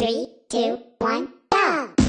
Three, two, one, go!